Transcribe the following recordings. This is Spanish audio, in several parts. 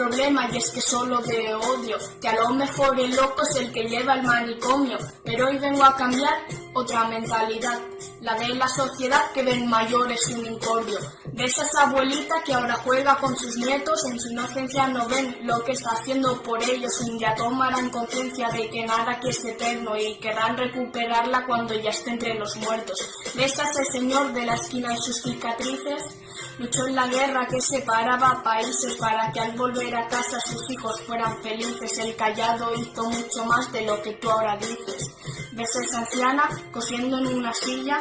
Problema y es que solo veo odio, que a lo mejor el loco es el que lleva el manicomio, pero hoy vengo a cambiar otra mentalidad, la de la sociedad que ven mayores un incordio, de esas abuelitas que ahora juega con sus nietos, en su inocencia no ven lo que está haciendo por ellos, un día tomarán conciencia de que nada aquí es eterno y querrán recuperarla cuando ya esté entre los muertos. De esas el señor de la esquina y sus cicatrices, luchó en la guerra que separaba países para que al volver a casa sus hijos fueran felices. El callado hizo mucho más de lo que tú ahora dices. Ves esa anciana cosiendo en una silla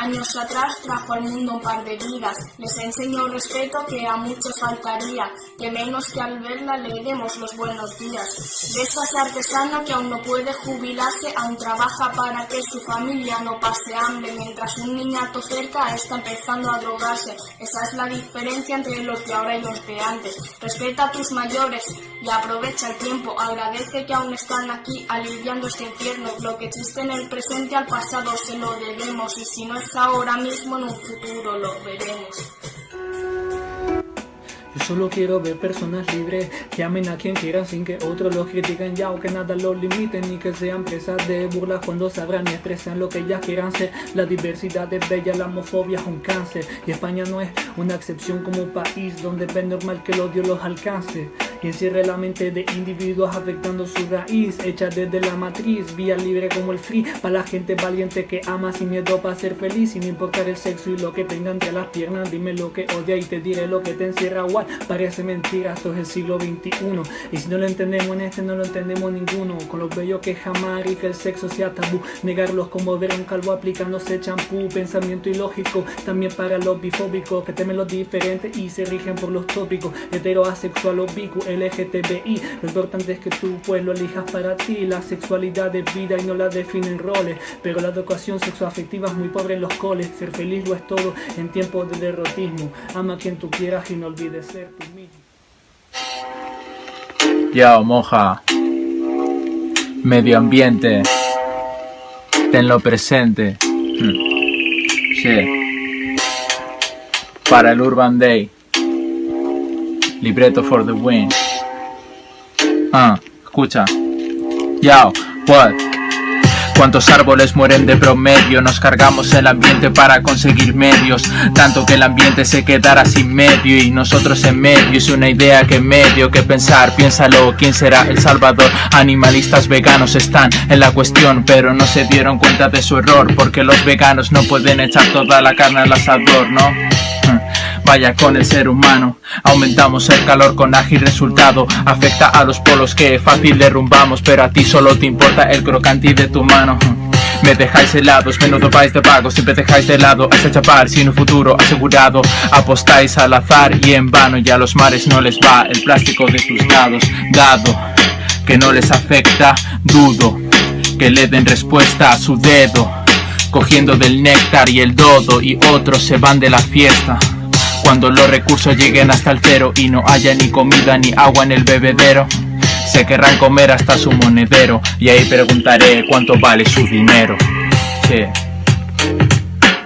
Años atrás trajo al mundo un par de vidas, les enseñó respeto que a muchos faltaría, que menos que al verla le demos los buenos días. De ese artesano que aún no puede jubilarse, aún trabaja para que su familia no pase hambre, mientras un niñato cerca está empezando a drogarse. Esa es la diferencia entre los de ahora y los de antes. Respeta a tus mayores y aprovecha el tiempo, agradece que aún están aquí aliviando este infierno. Lo que existe en el presente al pasado se lo debemos y si no es ahora mismo, en un futuro lo veremos. Yo solo quiero ver personas libres que amen a quien quieran sin que otros los critiquen ya o que nada los limiten ni que sean presas de burlas cuando sabrán y expresan lo que ellas quieran ser. La diversidad es bella, la homofobia es un cáncer y España no es una excepción como país donde es normal que el odio los alcance y encierre la mente de individuos afectando su raíz, hecha desde la matriz, vía libre como el free, para la gente valiente que ama sin miedo para ser feliz, sin importar el sexo y lo que tengan entre las piernas, dime lo que odia y te diré lo que te encierra, igual parece mentira, esto es el siglo XXI, y si no lo entendemos en este no lo entendemos ninguno, con los bellos que jamás y que el sexo sea tabú, negarlos como ver un calvo aplicándose champú, pensamiento ilógico, también para los bifóbicos, que temen los diferentes y se rigen por los tópicos, hetero, asexual o bicu, LGTBI Lo importante es que tú pues lo elijas para ti. La sexualidad es vida y no la definen roles. Pero la educación sexoafectiva es muy pobre en los coles. Ser feliz lo es todo en tiempos de derrotismo. Ama a quien tú quieras y no olvides ser tú mismo. Yo, moja Medio ambiente. Tenlo presente. Hmm. Para el Urban Day Libreto for the win. Ah, escucha. Yao, what? Cuántos árboles mueren de promedio, nos cargamos el ambiente para conseguir medios, tanto que el ambiente se quedará sin medio y nosotros en medio, es una idea que medio que pensar, piénsalo, ¿quién será el salvador? Animalistas veganos están en la cuestión, pero no se dieron cuenta de su error, porque los veganos no pueden echar toda la carne al asador, ¿no? Vaya con el ser humano. Aumentamos el calor con ágil resultado. Afecta a los polos que fácil derrumbamos Pero a ti solo te importa el crocante de tu mano. Me dejáis helados, menudo país de pago Siempre dejáis de lado a ese chapar sin un futuro asegurado. Apostáis al azar y en vano Y a los mares no les va el plástico de tus dados Dado que no les afecta, dudo Que le den respuesta a su dedo. Cogiendo del néctar y el dodo Y otros se van de la fiesta cuando los recursos lleguen hasta el cero y no haya ni comida ni agua en el bebedero. Se querrán comer hasta su monedero y ahí preguntaré cuánto vale su dinero. Che,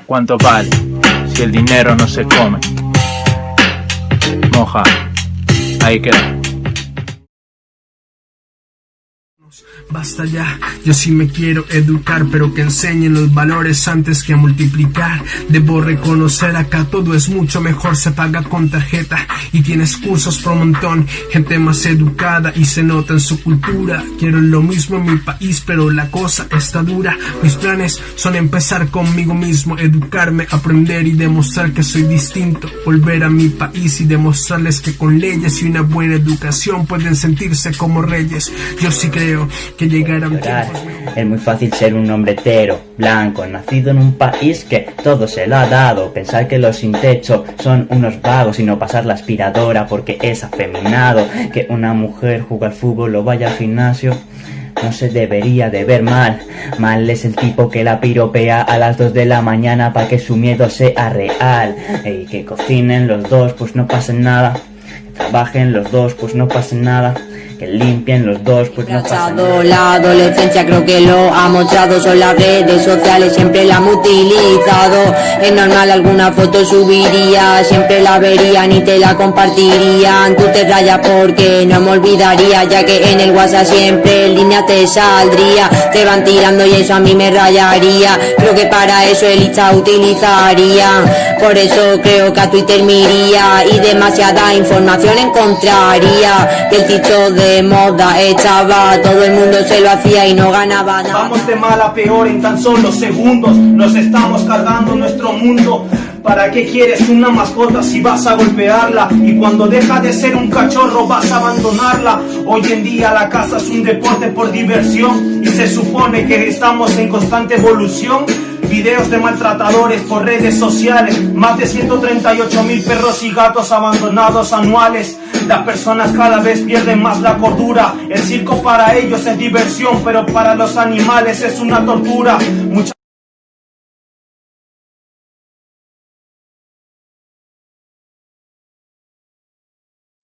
¿cuánto vale si el dinero no se come? Moja, ahí queda Basta ya, yo sí me quiero educar, pero que enseñen los valores antes que multiplicar. Debo reconocer acá todo es mucho mejor, se paga con tarjeta y tienes cursos por montón. Gente más educada y se nota en su cultura. Quiero lo mismo en mi país, pero la cosa está dura. Mis planes son empezar conmigo mismo, educarme, aprender y demostrar que soy distinto. Volver a mi país y demostrarles que con leyes y una buena educación pueden sentirse como reyes. Yo sí creo que Es muy fácil ser un hombre hetero, blanco, nacido en un país que todo se lo ha dado. Pensar que los sin techo son unos vagos y no pasar la aspiradora porque es afeminado. Que una mujer juega al fútbol o vaya al gimnasio no se debería de ver mal. Mal es el tipo que la piropea a las 2 de la mañana para que su miedo sea real. Y que cocinen los dos, pues no pasen nada. Que trabajen los dos, pues no pasen nada que limpien los dos, pues no pasa nada. La adolescencia creo que lo ha mostrado, son las redes sociales, siempre la han utilizado. Es normal, alguna foto subiría, siempre la verían y te la compartirían. Tú te rayas porque no me olvidaría, ya que en el WhatsApp siempre en línea te saldría. Te van tirando y eso a mí me rayaría. Creo que para eso el Insta utilizaría. Por eso creo que a Twitter me iría y demasiada información encontraría. Que el TikTok de moda echaba, todo el mundo se lo hacía y no ganaba nada. Vamos de mal a peor en tan solo segundos. Nos estamos cargando nuestro mundo. ¿Para qué quieres una mascota si vas a golpearla? Y cuando deja de ser un cachorro vas a abandonarla. Hoy en día la casa es un deporte por diversión y se supone que estamos en constante evolución. Videos de maltratadores por redes sociales, más de 138 mil perros y gatos abandonados anuales. Las personas cada vez pierden más la cordura. El circo para ellos es diversión, pero para los animales es una tortura.